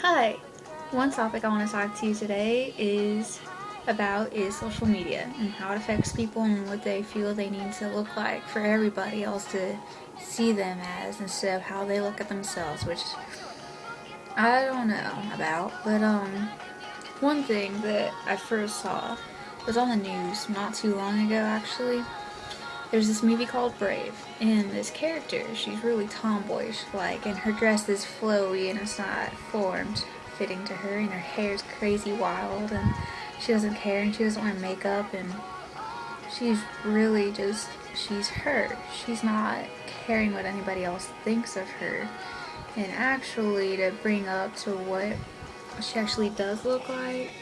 Hi! One topic I want to talk to you today is about is social media and how it affects people and what they feel they need to look like for everybody else to see them as instead of how they look at themselves, which I don't know about, but um, one thing that I first saw was on the news not too long ago actually. There's this movie called Brave, and this character, she's really tomboyish like, and her dress is flowy and it's not formed fitting to her, and her hair's crazy wild, and she doesn't care, and she doesn't wear makeup, and she's really just, she's her. She's not caring what anybody else thinks of her. And actually, to bring up to what she actually does look like,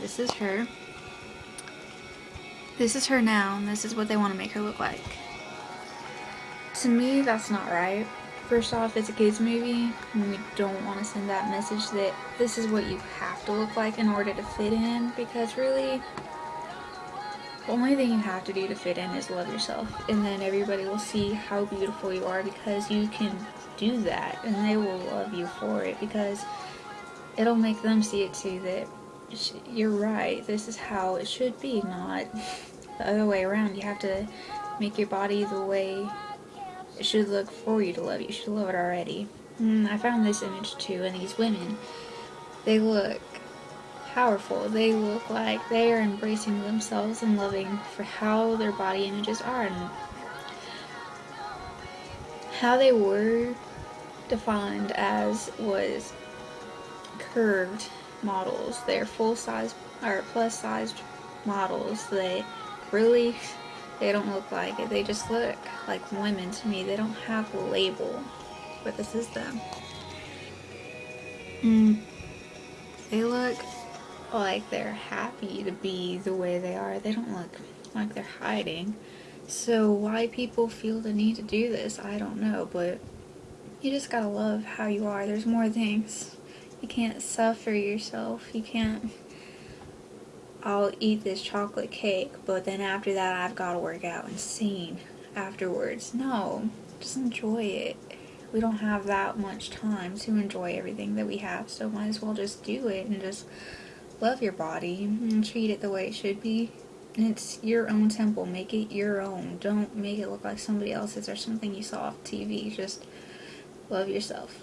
this is her. This is her now, and this is what they want to make her look like. To me, that's not right. First off, it's a kids movie, and we don't want to send that message that this is what you have to look like in order to fit in, because really, the only thing you have to do to fit in is love yourself, and then everybody will see how beautiful you are because you can do that, and they will love you for it, because it'll make them see it too, that you're right, this is how it should be, not the other way around. You have to make your body the way it should look for you to love you. Should love it already. Mm, I found this image too, and these women, they look powerful. They look like they are embracing themselves and loving for how their body images are and how they were defined as was curved models. They're full size or plus sized models. They really, they don't look like it. They just look like women to me. They don't have a label, but this is them. Mm. They look like they're happy to be the way they are. They don't look like they're hiding. So why people feel the need to do this, I don't know, but you just gotta love how you are. There's more things. You can't suffer yourself. You can't, I'll eat this chocolate cake, but then after that I've got to work out insane afterwards. No, just enjoy it. We don't have that much time to enjoy everything that we have, so might as well just do it and just love your body and treat it the way it should be. It's your own temple. Make it your own. Don't make it look like somebody else's or something you saw off TV. Just love yourself.